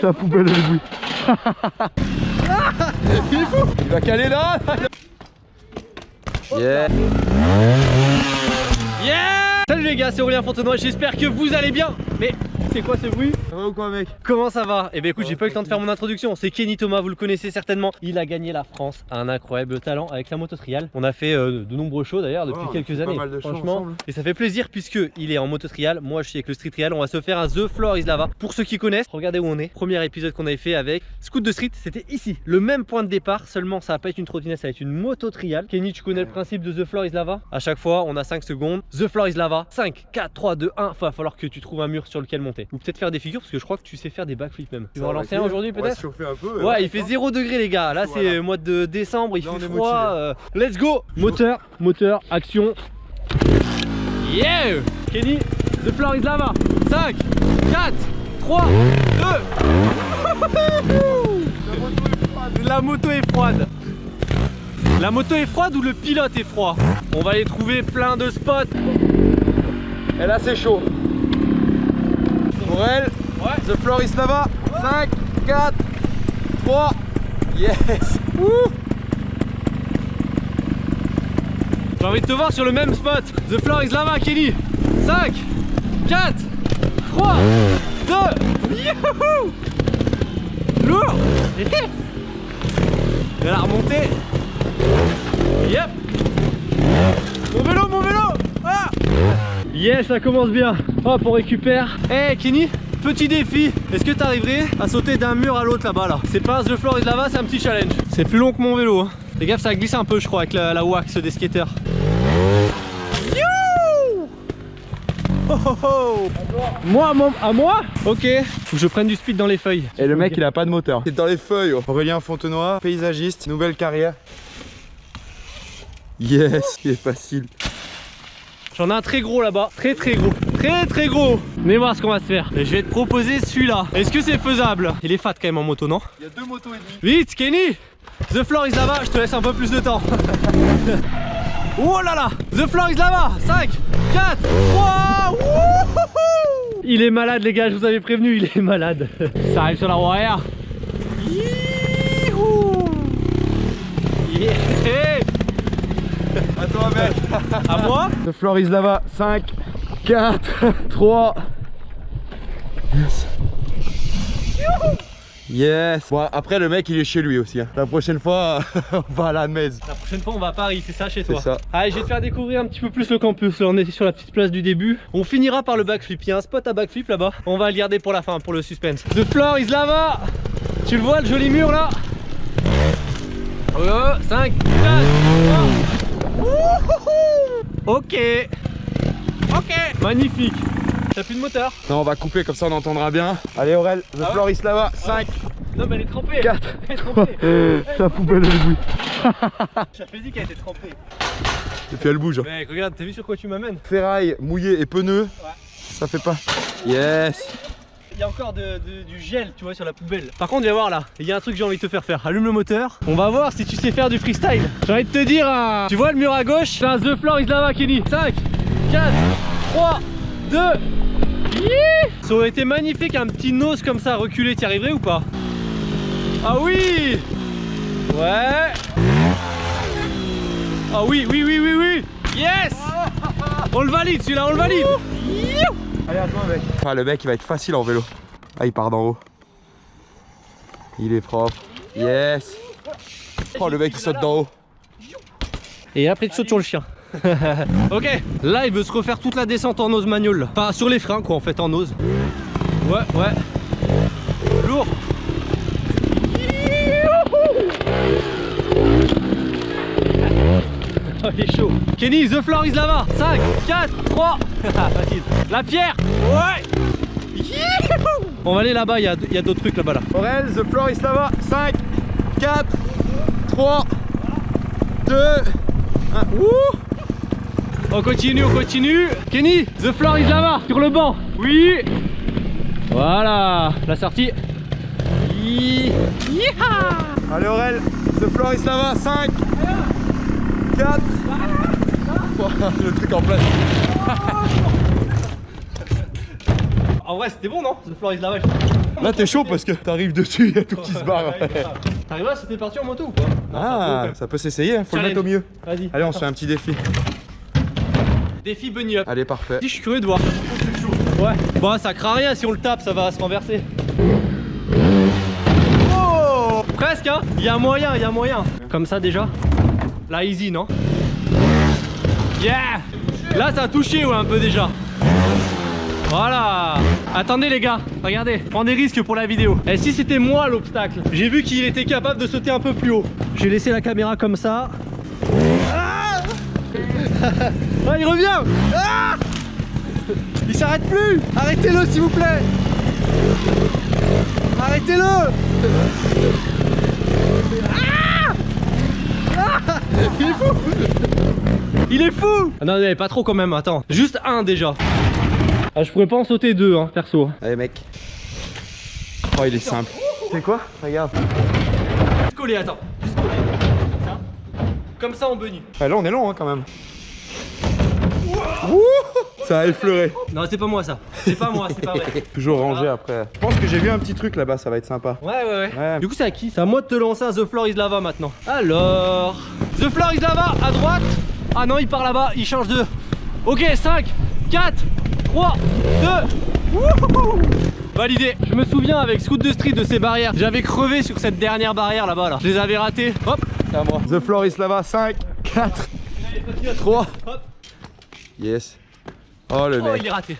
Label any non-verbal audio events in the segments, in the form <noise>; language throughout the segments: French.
Sa poubelle elle bouille. <laughs> Il est fou. Il va caler là. Yeah. Yeah. Salut les gars, c'est Aurélien Fontenoy, j'espère que vous allez bien. Mais c'est quoi ce bruit Ça va ou quoi mec Comment ça va Eh bien écoute, j'ai pas eu le temps de faire mon introduction, c'est Kenny Thomas, vous le connaissez certainement. Il a gagné la France, un incroyable talent avec la moto trial. On a fait euh, de nombreux shows d'ailleurs depuis quelques années mal de shows Franchement, et ça fait plaisir puisque il est en moto trial. Moi je suis avec le street trial, on va se faire un The Floor is Lava. Pour ceux qui connaissent, regardez où on est. Premier épisode qu'on avait fait avec Scoot de Street, c'était ici, le même point de départ Seulement ça va pas être une trottinette, ça va être une moto trial. Kenny, tu connais le principe de The Floor is Lava? À chaque fois, on a 5 secondes. The Floor is Lava, 5, 4, 3, 2, 1 Va falloir que tu trouves un mur sur lequel monter Ou peut-être faire des figures parce que je crois que tu sais faire des backflips même Tu vas en lancer un aujourd'hui peut-être un peu. Ouais, il fait 0 degré les gars. Là, c'est Voilà. mois de décembre, il Là, fait froid. euh, Let's go Moteur, moteur, action. Yeah Kenny, the floor is lava. 5, 4, 3, 2. La moto est froide. La moto est froide ou le pilote est froid? On va aller trouver plein de spots. Et là c'est chaud. Pour elle, Ouais. The Floor is Lava. 5, 4, 3. Yes J'ai envie de te voir sur le même spot. The floor is lava, Kenny. 5, 4, 3, 2. Youhou Lourd. <laughs> Et la remontée. Yep. Mon vélo, mon vélo. Ah Yes, ça commence bien. Hop, on récupère. Eh, Kenny. Petit défi, est-ce que tu arriverais à sauter d'un mur à l'autre là-bas là? C'est pas The Floor is Lava, c'est un petit challenge. C'est plus long que mon vélo. Hein. Fais gaffe, ça glisse un peu, je crois, avec la, la wax des skateurs. You Oh, oh, oh. Moi, mon- à moi? Ok, faut que je prenne du speed dans les feuilles. Et le mec il a pas de moteur. C'est dans les feuilles. Aurélien Fontenoy, paysagiste, nouvelle carrière. Yes, il est facile. J'en ai un très gros là-bas, très très gros, très très gros. Venez voir ce qu'on va se faire. Et je vais te proposer celui-là. Est-ce que c'est faisable? Il est fat quand même en moto, non? Il y a deux motos et demi. Vite, Kenny The floor is lava, je te laisse un peu plus de temps. <laughs> oh là là The floor is lava 5, 4, 3 wouhou Il est malade les gars, je vous avais prévenu, il est malade. <laughs> Ça arrive sur la roue arrière. Yeah À toi mec. À moi The Floor is Lava. 5, 4, 3. Yes. Yes. Bon après le mec il est chez lui aussi. hein. La prochaine fois <laughs> on va à la messe. La prochaine fois on va à Paris, c'est ça chez C'est toi ça. Allez, je vais te faire découvrir un petit peu plus le campus. Là, on est sur la petite place du début. On finira par le backflip. Il y a un spot à backflip là-bas. On va le garder pour la fin, pour le suspense. The floor is lava. Tu le vois, le joli mur là Oh, 5, 4, 3. Ok. Ok. Magnifique. T'as plus de moteur Non on va couper comme ça on entendra bien. Allez Aurel, The Ah ouais Floor is Lava. 5, Non, mais elle est trempée. 4, <laughs> Elle est trempée. <laughs> Sa poubelle elle bouille. <laughs> J'avais dit qu'elle était trempée. Et puis elle bouge. Mec, regarde, t'as vu sur quoi tu m'amènes Ferraille mouillée et pneu. Ça fait pas. Yes. Y a encore du gel, tu vois, sur la poubelle. Par contre, viens voir là. Il y a un truc que j'ai envie de te faire faire. Allume le moteur. On va voir si tu sais faire du freestyle. J'ai envie de te dire, hein, tu vois le mur à gauche? C'est un The Floor is Lava, Kenny. 5, 4, 3, 2. Ça aurait été magnifique, un petit nose comme ça reculé. T'y arriverais ou pas? Ah oui Ouais. Ah oui, oui, oui, oui, oui. Yes On le valide celui-là, on le valide. Allez à toi mec. Ah le mec il va être facile en vélo. Ah il part d'en haut. Il est propre. Yes. Oh le mec il saute d'en haut. Et après tu sautes sur le chien. <laughs> ok, là il veut se refaire toute la descente en ose manual. Enfin sur les freins quoi en fait en ose. Ouais, ouais. Lourd. Oh, <laughs> il est chaud. Kenny, the floor is lava. 5, 4, 3. Facile. La pierre. Ouais. Youhou On va aller là-bas, il y a, il y a d'autres trucs là-bas là. Aurel, The Floor is Lava. 5, 4, 3, 2, 1. Ouh On continue, on continue. Kenny, the floor is lava sur le banc. Oui. Voilà, la sortie. Yi- Yeeha Allez Aurel, The Floor is Lava. 5, 4, le truc en place. <laughs> En vrai, c'était bon, non The floor is lava. Là t'es chaud parce que t'arrives dessus, il y a tout qui se barre. T'arrives là, c'était parti en moto ou quoi? Ah, ça peut s'essayer, hein, faut le mettre au mieux. Vas-y. Allez, on se fait un petit défi. Défi bunny up. Allez, parfait. Je suis curieux de voir. Ouais. Bon, ça craint rien si on le tape, ça va se renverser. Oh Presque, hein Il y a moyen, il y a moyen. Comme ça déjà. Là, easy, non? Yeah Là, ça a touché, ouais, un peu déjà. Voilà. Attendez les gars, regardez, prends des risques pour la vidéo. Et si c'était moi l'obstacle. J'ai vu qu'il était capable de sauter un peu plus haut. J'ai laissé la caméra comme ça. Ah, Ah, il revient. Ah il s'arrête plus. Arrêtez-le s'il vous plaît. Arrêtez-le. Ah Il est fou. Il est fou. Ah Non, non, pas trop quand même, attends. Juste un déjà. Ah, je pourrais pas en sauter deux, hein, perso. Allez, mec. Oh, il est simple. C'est quoi Regarde. Juste coller, attends. Juste coller. Comme ça. Comme ça en bunny. Ah, là, on est long hein, quand même. Ouh ça a effleuré. Non, c'est pas moi ça. C'est pas moi, c'est pas vrai. <laughs> Toujours rangé après. Je pense que j'ai vu un petit truc là-bas, ça va être sympa. Ouais, ouais, ouais. Ouais. Du coup, c'est à qui? C'est à moi de te lancer un The Floor is Lava maintenant. Alors. The Floor is Lava à droite. Ah non, il part là-bas, il change de. Ok, 5, 4, 3, 2. Wouhou Validé. Je me souviens avec Scoot de Street de ces barrières. J'avais crevé sur cette dernière barrière là-bas là. Je les avais ratées. Hop, c'est à moi. The floor is lava. 5, 4, 3. Hop. Yes. Oh le Oh, mec. il est raté.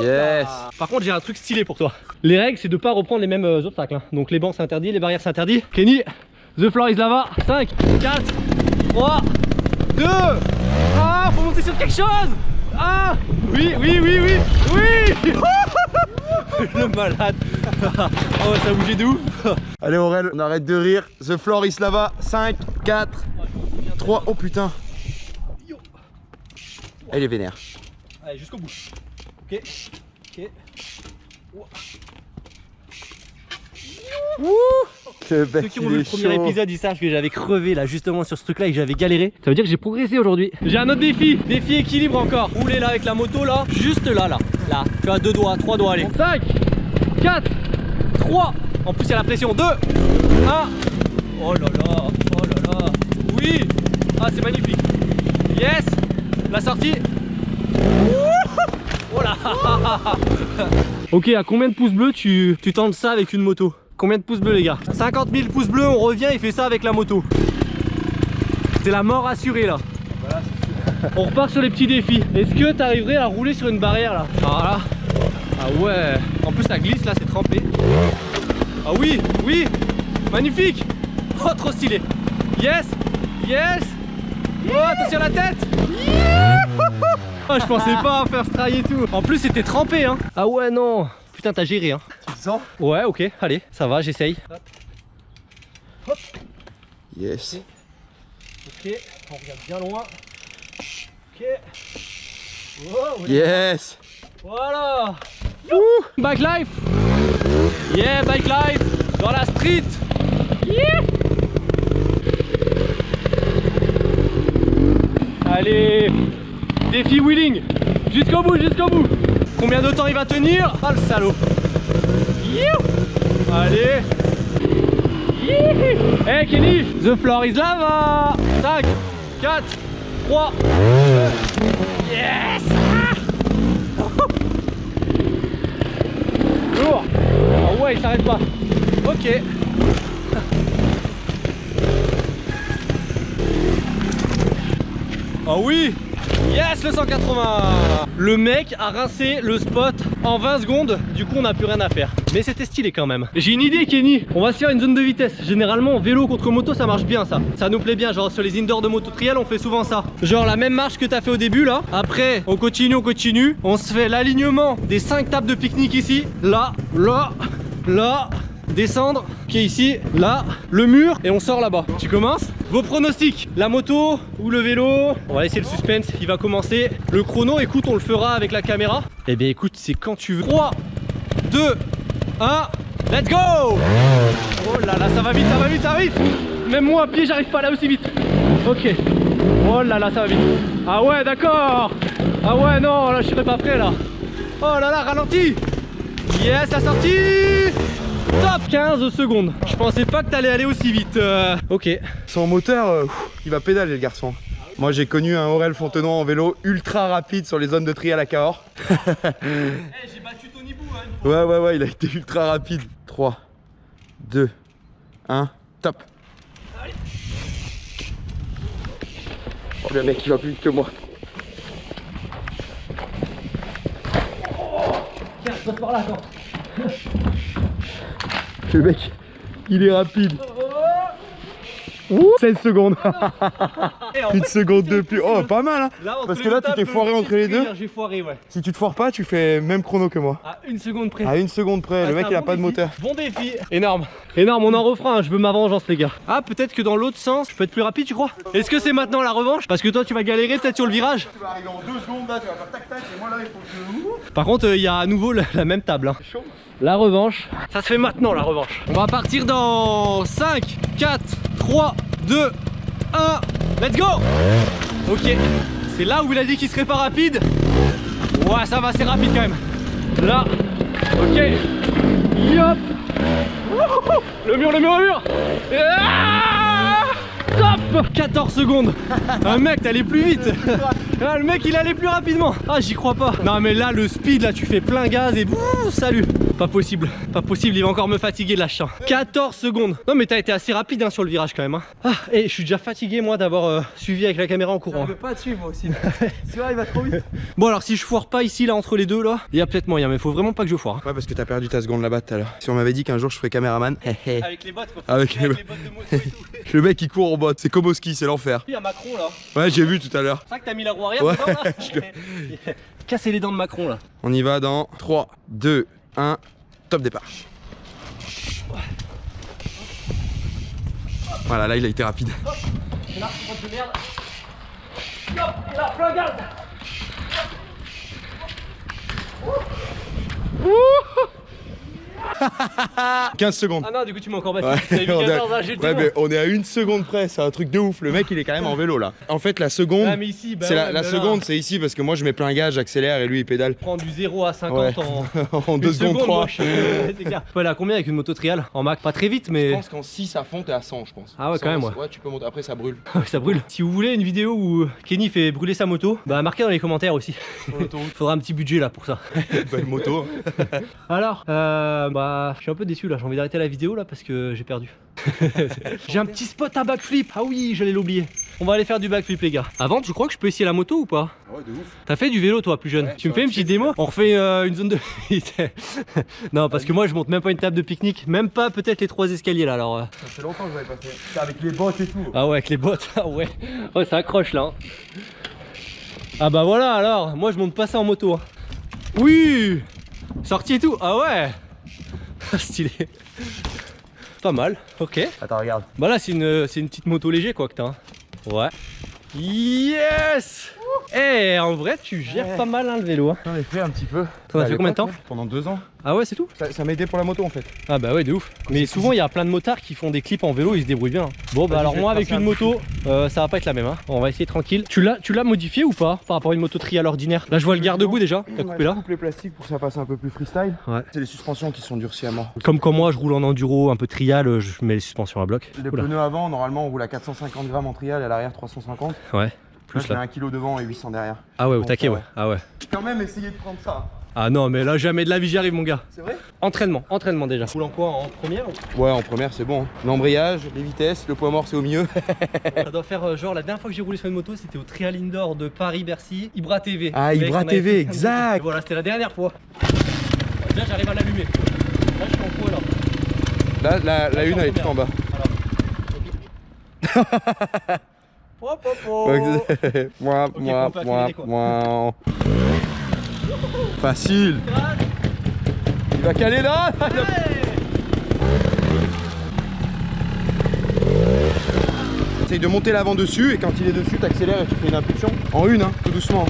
Yes. Par contre, j'ai un truc stylé pour toi. Les règles, c'est de pas reprendre les mêmes euh, obstacles. hein. Donc les bancs c'est interdit, les barrières c'est interdit. Kenny, The Floor is Lava. 5, 4, 3, 2. Ah, faut monter sur quelque chose. Ah, oui, oui, oui, oui, oui. <laughs> Le malade. <laughs> oh, ça a bougé de ouf. <laughs> Allez Aurel, on arrête de rire. The floor is lava. 5, 4, 3. Oh putain. Elle est vénère. Allez, jusqu'au bout. Ok, ok. Bec, Ceux qui ont vu le premier chaud. épisode, ils savent que j'avais crevé là justement sur ce truc là et que j'avais galéré. Ça veut dire que j'ai progressé aujourd'hui. J'ai un autre défi, défi équilibre encore. Rouler là avec la moto là, juste là là. Là, tu as deux doigts, trois doigts, allez. 5, 4, 3. En plus il y a la pression. 2, 1. Oh là là, oh là là. Oui. Ah c'est magnifique. Yes. La sortie. Oh là <laughs> Ok, à combien de pouces bleus tu, tu tentes ça avec une moto? Combien de pouces bleus les gars 50 000 pouces bleus, on revient et fait ça avec la moto. C'est la mort assurée là. On repart sur les petits défis. Est-ce que tu arriverais à rouler sur une barrière là Ah là. Ah ouais. En plus ça glisse là, c'est trempé. Ah oui, oui. Magnifique. Oh trop stylé. Yes, yes. Oh attention à la tête. Oh, je pensais pas faire ce trail et tout. En plus c'était trempé hein. Ah ouais non. Putain t'as géré hein. Ouais ok, allez, ça va, j'essaye. Yes. Ok, on regarde bien loin. Ok. Wow, Yes. Voilà. Ouh, Bike life. Yeah, bike life. Dans la street. Yeah. Allez. Défi wheeling. Jusqu'au bout, jusqu'au bout. Combien de temps il va tenir? Ah le salaud. You. Allez. Hey Kenny, the floor is lava 5, 4, 3, 2, yes Lourd Ah ouais, il s'arrête pas. Ok. Ah oui Yes le 180 Le mec a rincé le spot en 20 secondes, du coup on n'a plus rien à faire. Mais c'était stylé quand même. J'ai une idée Kenny, on va se faire une zone de vitesse. Généralement vélo contre moto ça marche bien ça. Ça nous plaît bien, genre sur les indoors de moto trial on fait souvent ça. Genre la même marche que t'as fait au début là. Après on continue, on continue. On se fait l'alignement des 5 tables de pique-nique ici. Là, là, là, descendre, qui est ici, là, le mur et on sort là-bas. Tu commences Vos pronostics, la moto ou le vélo On va laisser le suspense, il va commencer. Le chrono, écoute, on le fera avec la caméra. Eh bien écoute, c'est quand tu veux. 3, 2, 1, let's go Oh là là, ça va vite, ça va vite, ça va vite Même moi à pied, j'arrive pas là aussi vite. Ok. Oh là là, ça va vite. Ah ouais, d'accord Ah ouais, non, là je serais pas prêt là. Oh là là, ralentis Yes, la sortie Top 15 secondes. Je pensais pas que t'allais aller aussi vite. Euh, ok. Son moteur, euh, pff, il va pédaler le garçon. Moi j'ai connu un Aurel Fontenoy en vélo ultra rapide sur les zones de tri à la Cahors. <laughs> Eh, j'ai battu Tony Bou, hein. Ouais ouais ouais il a été ultra rapide. 3, 2, 1, top. Oh le mec il va plus vite que moi. Tiens, saute par là, attends. Le mec il est rapide. Ouh, 16 secondes. <laughs> En Une fait, seconde de plus. Oh pas mal hein. là, Parce que là, tu t'es foiré entre les deux. J'ai foiré, ouais. Si tu te foires pas tu fais même chrono que moi. À une seconde près. À une seconde près, Ah, le mec c'est il a bon pas de moteur. Bon défi. Énorme. Énorme, on en refera. Je veux ma vengeance, les gars. Ah, peut-être que dans l'autre sens, je peux être plus rapide, tu crois Est-ce que c'est maintenant la revanche? Parce que toi, tu vas galérer peut-être sur le virage. Tu vas arriver en deux secondes là, tu vas faire tac tac et moi là il faut que je... Par contre, euh, il y a à nouveau la, la même table. hein. chaud. La revanche, ça se fait maintenant la revanche. On va partir dans 5, 4, 3, 2, 1. Let's go Ok, c'est là où il a dit qu'il serait pas rapide. Ouais, ça va, c'est rapide quand même. Là, ok. Yop Le mur, le mur, le mur. Ah Top. 14 secondes. Un mec, t'allais plus vite. Ah, Le mec, il allait plus rapidement. Ah, j'y crois pas. Non, mais là, le speed, là, tu fais plein gaz et bouh, salut Pas possible, pas possible, il va encore me fatiguer, là, chien 14 secondes Non, mais t'as été assez rapide hein, sur le virage quand même. hein. Ah, et je suis déjà fatigué, moi, d'avoir euh, suivi avec la caméra en courant. pas te suivre moi aussi. <laughs> tu vois, il va trop vite. <laughs> Bon, alors, si je foire pas ici, là, entre les deux, là, il y a peut-être moyen, mais faut vraiment pas que je foire. Ouais parce que t'as perdu ta seconde là-bas tout à l'heure. Si on m'avait dit qu'un jour je ferais caméraman, hé, <laughs> hé. Avec les bottes, faut Avec les- bottes de moto et tout. le mec il court en botte, c'est comme au ski, c'est l'enfer. Il y a Macron, là. Ouais j'ai vu tout à l'heure. C'est vrai que t'as mis la roue arrière Ouais, dedans, là je Casser les dents de Macron, là. On y va dans 3, 2, 1, top départ. Voilà là il a été rapide. <laughs> 15 secondes. Ah non, du coup, tu m'as encore battu. Ouais, T'avais mis on est- 14, hein, ouais, mais on est à une seconde près, c'est un truc de ouf. Le mec il est quand même en vélo là. En fait la seconde, Ah, bah c'est la, ouais, là, seconde c'est ici parce que moi je mets plein gaz, j'accélère et lui il pédale. Prendre du 0 à 50 Ouais. en <laughs> en 2 une secondes 3. moi, je à combien avec une moto trial En Mac? Pas très vite, Je mais pense qu'en 6 à fond t'es à 100 je pense. Ah ouais, quand 100, même, ouais. Ouais tu peux monter, après ça brûle. <laughs> ça brûle. Si vous voulez une vidéo où Kenny fait brûler sa moto, bah marquez dans les commentaires aussi. Faudra un petit budget là pour ça. Belle moto. Alors, euh, bah, je suis un peu déçu là. J'ai envie d'arrêter la vidéo là parce que j'ai perdu. <laughs> j'ai un petit spot à backflip. Ah oui, j'allais l'oublier. On va aller faire du backflip, les gars. Avant, tu crois que je peux essayer la moto ou pas? Ouais de ouf. T'as fait du vélo, toi, plus jeune Ouais, Tu me fais un une petite démo? On refait euh, une zone de. <laughs> non, parce que moi, je monte même pas une table de pique-nique, même pas peut-être les trois escaliers là. Alors, euh. Ça fait longtemps que j'avais pas fait. Avec les bottes et tout. ah ouais, avec les bottes. <laughs> Ah ouais, ouais, ça accroche là. hein. Ah bah voilà, alors, moi, je monte pas ça en moto. hein. Oui, sortie et tout. Ah ouais, <laughs> stylé. Pas mal, ok. Attends regarde. Bah là c'est une, c'est une petite moto léger quoi que t'as. hein. Ouais. Yes Eh en vrai tu gères Ouais. pas mal hein, le vélo. hein. J'en ai fait un petit peu. T'en as À fait combien de temps Pendant deux ans. Ah ouais c'est tout Ça, ça m'a aidé pour la moto en fait. Ah bah ouais de ouf. Mais souvent il y a plein de motards qui font des clips en vélo, ils se débrouillent bien. Bon bah alors moi avec une un moto, euh, ça va pas être la même. Hein. On va essayer tranquille. Tu l'as, tu l'as modifié ou pas par rapport à une moto trial ordinaire? Là je vois le garde-bout déjà. T'as coupé là coupe les plastiques pour que ça fasse un peu plus freestyle. Ouais. C'est les suspensions qui sont durcies à mort. Comme quand moi je roule en enduro un peu trial, euh, je mets les suspensions à bloc. Les Oula. pneus avant, normalement on roule à 450 grammes en trial et à l'arrière 350. Ouais. Là, Plus mets là. 1 kg devant et 800 derrière. Ah ouais au taquet ça ouais. Ah ouais. Quand même essayé de prendre ça. Ah non mais là jamais de la vie j'y arrive mon gars. C'est vrai? Entraînement, entraînement déjà. Roule en quoi? En première ou- Ouais, en première c'est bon. hein. L'embrayage, les vitesses, le poids mort c'est au milieu. <laughs> Ça doit faire euh, genre la dernière fois que j'ai roulé sur une moto, c'était au Trial Indoor de Paris-Bercy, Ibra TV. Ah, Ibra TV, exact. Et Voilà, c'était la dernière fois. Là, j'arrive à l'allumer. Là, je suis en quoi là Là, la, une elle est tout en bas. Voilà. <laughs> Hop, hop, hop. moi, Ok, moi, moi, moi. Facile. Il va caler là Essaye de monter l'avant dessus et quand il est dessus, t'accélères et tu fais une impulsion. En une, hein, tout doucement.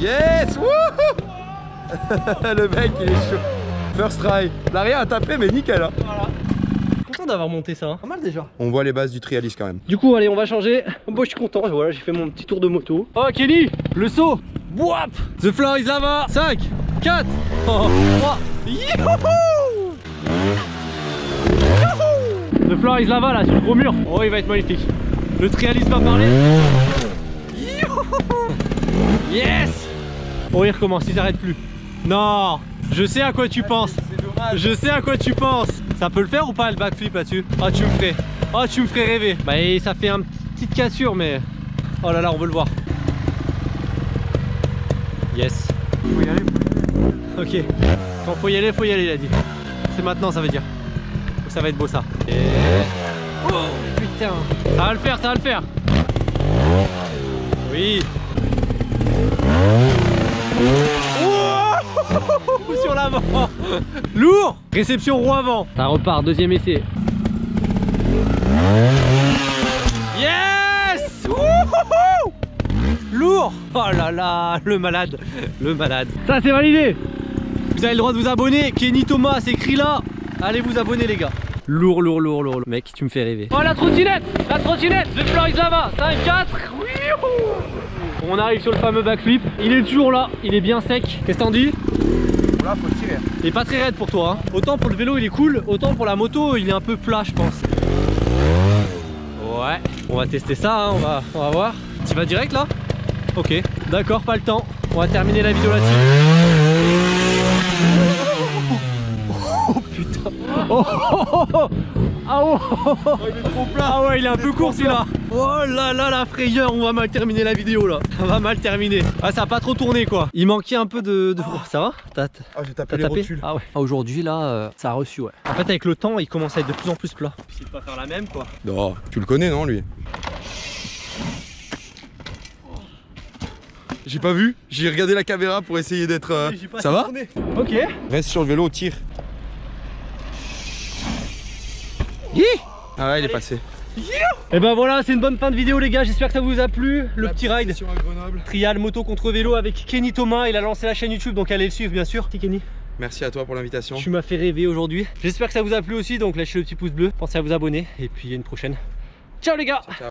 Yes Wouhou <laughs> Le mec il est chaud. First try. L'arrière a tapé mais nickel. hein. Content d'avoir monté ça. hein. Pas mal déjà. On voit les bases du trialiste quand même. Du coup, allez, on va changer. Bon, je suis content. Voilà, j'ai fait mon petit tour de moto. Oh, Kelly, le saut. Wouap The floor is lava. 5, 4, 3, Youhou Youhou Le floor is là-bas là sur le gros mur. Oh il va être magnifique. Le trialiste va parler. Youhou Yes Oh il recommence, il s'arrête plus. Non Je sais à quoi tu penses. C'est dommage. Je sais à quoi tu penses. Ça peut le faire ou pas le backflip là-dessus Ah tu me ferais. Ah tu me ferais rêver. Bah et ça fait une petite cassure mais. Oh là là on veut le voir. Yes. Faut y aller, faut y aller. Ok. Quand faut y aller, faut y aller il a dit. C'est maintenant ça veut dire. Ça va être beau ça. Oh putain. Ça va le faire, ça va le faire. Oui. Oh sur l'avant. Lourd. Réception roue avant Ça repart, deuxième essai. Yes. Wouhou Lourd. Oh là là, le malade. Le malade. Ça c'est validé. Vous avez le droit de vous abonner, Kenny Thomas, c'est écrit là. Allez vous abonner les gars. Lourd, lourd, lourd, lourd, lourd. Mec, tu me fais rêver. Oh la trottinette. La trottinette. The floor is là-bas 5, 4 On arrive sur le fameux backflip. Il est toujours là, il est bien sec. Qu'est-ce que t'en dis Là, faut tirer. Il est pas très raide pour toi. hein. Autant pour le vélo, il est cool. Autant pour la moto, il est un peu plat, je pense. Ouais. On va tester ça, hein, on, va, on va voir. Tu vas direct là? Ok. D'accord, pas le temps. On va terminer la vidéo là-dessus. Oh putain. Oh, oh, oh, oh. Ah, oh, oh, oh. il est trop plat. Ah ouais, il est un peu court celui-là. Oh là là, la frayeur, on va mal terminer la vidéo là. On va mal terminer. Ah, ça a pas trop tourné quoi. Il manquait un peu de. de- Oh, ça va T'as Ah, j'ai tapé les rotules. Ah ouais. Ah, Aujourd'hui là, euh, ça a reçu ouais. En fait avec le temps, il commence à être de plus en plus plat. C'est de pas faire la même quoi. Non, tu le connais, non, lui? J'ai pas vu, j'ai regardé la caméra pour essayer d'être. euh, Ça va? Ok. Reste sur le vélo, tire. Ah ouais, il est passé. Et ben voilà, c'est une bonne fin de vidéo les gars. J'espère que ça vous a plu. Le petit ride. Sur à Grenoble. Trial moto contre vélo avec Kenny Thomas. Il a lancé la chaîne YouTube donc allez le suivre bien sûr. Petit Kenny. Merci à toi pour l'invitation. Tu m'as fait rêver aujourd'hui. J'espère que ça vous a plu aussi donc lâchez le petit pouce bleu. Pensez à vous abonner et puis à une prochaine. Ciao les gars